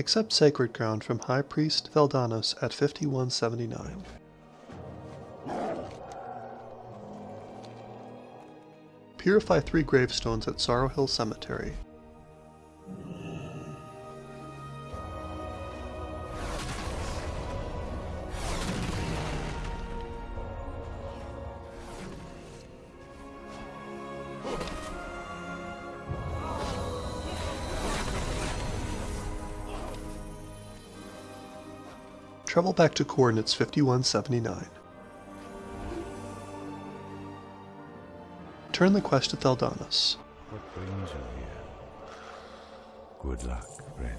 Accept Sacred Ground from High Priest Theldanos at 5179. Purify three gravestones at Sorrow Hill Cemetery. Travel back to coordinates 5179. Turn the quest to Theldanos. What brings you here? Good luck, friend.